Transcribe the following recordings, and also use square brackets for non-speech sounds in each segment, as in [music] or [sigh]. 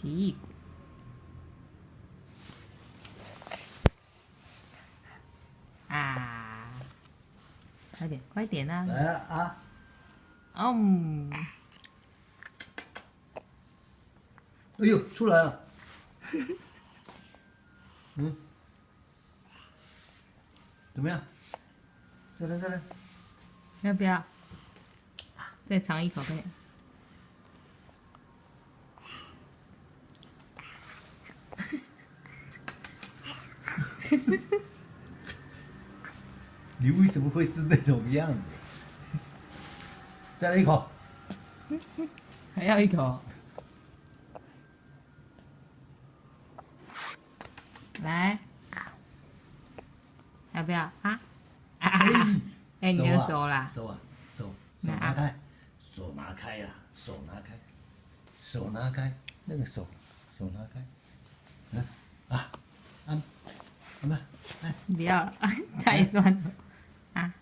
屁股。啊！快点，快点啊！来啊啊！嗯，哎呦，出来了。[laughs] 嗯，怎么样？再来再来。要不要再尝一口？快 [laughs] 你为什么会是那种样子？再来一口。还要一口？来，要不要啊？啊！哎，你的手啦，手啊，手，手拿开，手拿开呀，手拿开，手拿开，那个手，手拿开？来，不要了，太酸。了，啊，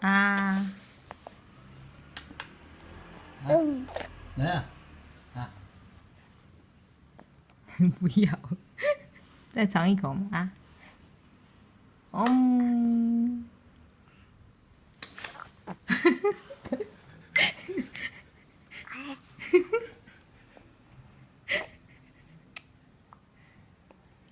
啊，嗯，来啊，啊，[laughs] 不要，[laughs] 再尝一口嘛，啊。嗯，[laughs]